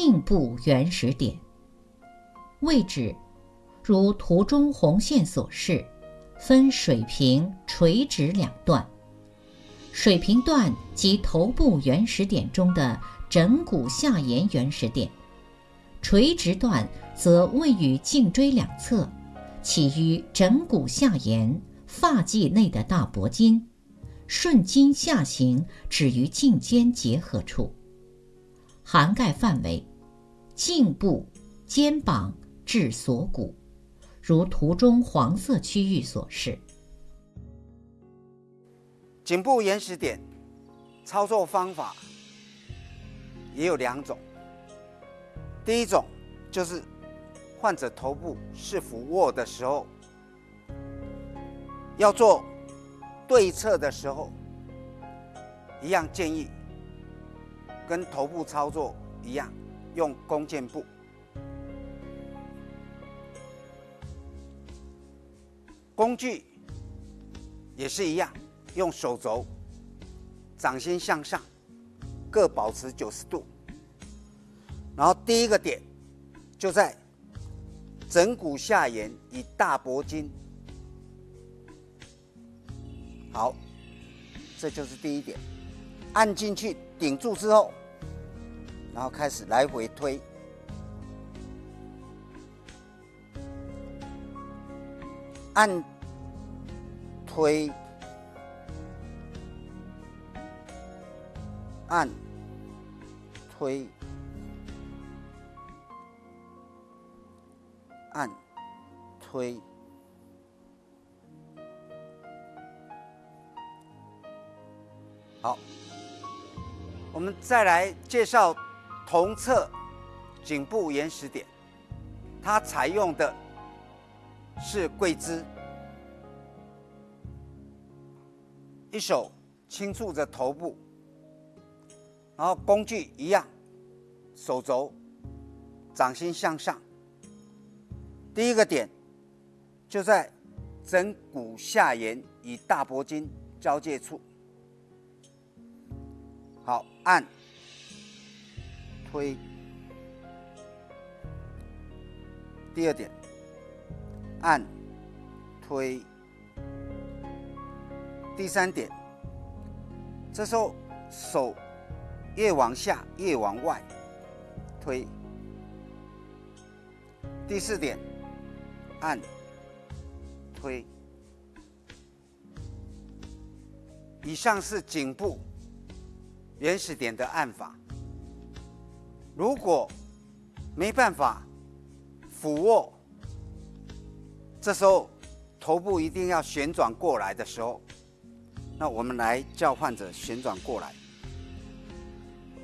颈部原始点。位置如图中红线所示，分水平、垂直两段。水平段即头部原始点中的枕骨下沿原始点，垂直段则位于颈椎两侧，起于枕骨下沿发际内的大脖筋，顺筋下行，止于颈肩结合处。涵盖范围：颈部、肩膀。至锁骨，如图中黄色区域所示。颈部延时点操作方法也有两种。第一种就是患者头部是俯卧的时候，要做对侧的时候，一样建议跟头部操作一样，用弓箭步。工具也是一样，用手肘掌心向上，各保持九十度。然后第一个点就在枕骨下沿以大脖筋。好，这就是第一点。按进去顶住之后，然后开始来回推。按推，按推，按推。好，我们再来介绍同侧颈部延时点，它采用的。是跪姿，一手轻触着头部，然后工具一样，手肘掌心向上。第一个点就在枕骨下沿与大脖筋交界处。好，按推。第二点。按推，第三点，这时候手越往下越往外推。第四点，按推。以上是颈部原始点的按法。如果没办法俯卧。这时候头部一定要旋转过来的时候，那我们来叫患者旋转过来。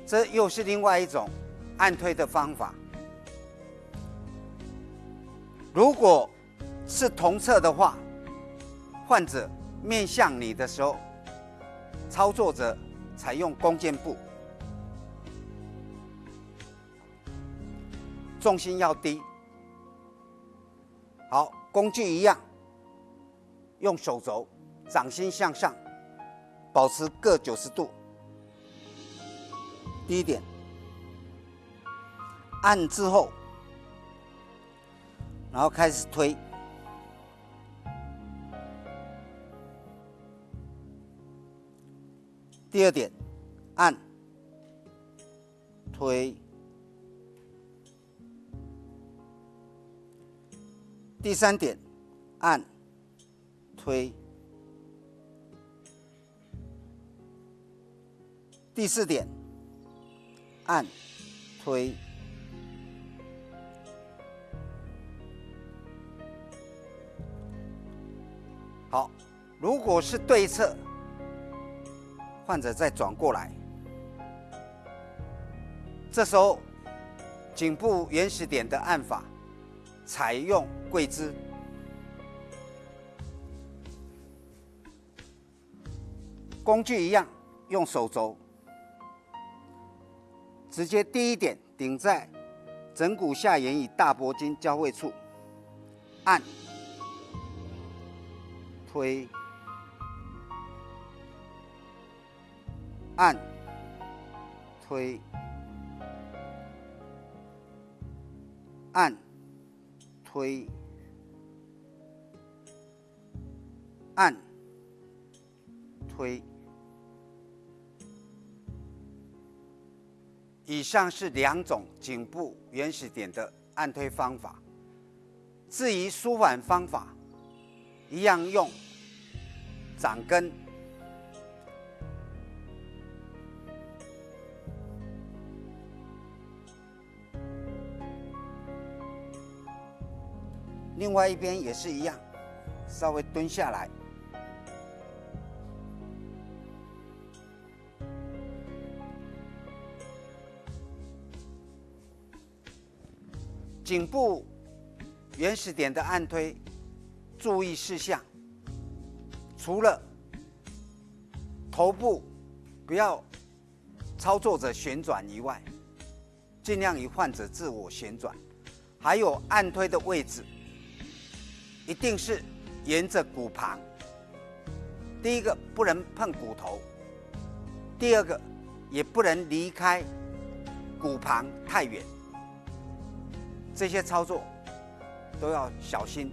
这又是另外一种按推的方法。如果是同侧的话，患者面向你的时候，操作者采用弓箭步，重心要低。好。工具一样，用手肘掌心向上，保持各九十度。第一点，按之后，然后开始推。第二点，按推。第三点，按推；第四点，按推。好，如果是对侧，患者再转过来，这时候颈部原始点的按法。采用跪姿，工具一样，用手肘。直接第一点顶在枕骨下沿与大脖筋交汇处，按推按推按、推、按、推。以上是两种颈部原始点的按推方法。至于舒缓方法，一样用掌根。另外一边也是一样，稍微蹲下来。颈部原始点的按推，注意事项：除了头部不要操作者旋转以外，尽量以患者自我旋转。还有按推的位置，一定是沿着骨旁。第一个不能碰骨头，第二个也不能离开骨旁太远。这些操作都要小心。